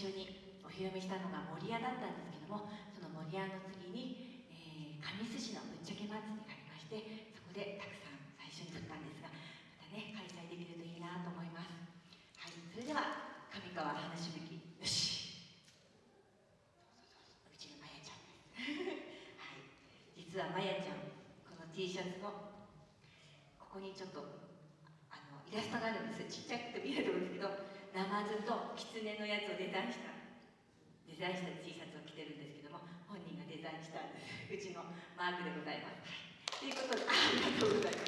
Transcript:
初にお披露目したのが守屋だったんですけどもその守屋の次に、えー、神栖市のぶっちゃけ祭りがありましてそこでたくさん最初に撮ったんですがまたね開催できるといいなと思います。はいそれでは上川花しぶきよし。うちのまやちゃんはい。実はまやちゃんこの T シャツのここにちょっとあのイラストがあるんですちっちゃくてナマズとキツネのやつをデザインしたデザインした T シャツを着てるんですけども本人がデザインしたうちのマークでございます。ということでありがとうございます。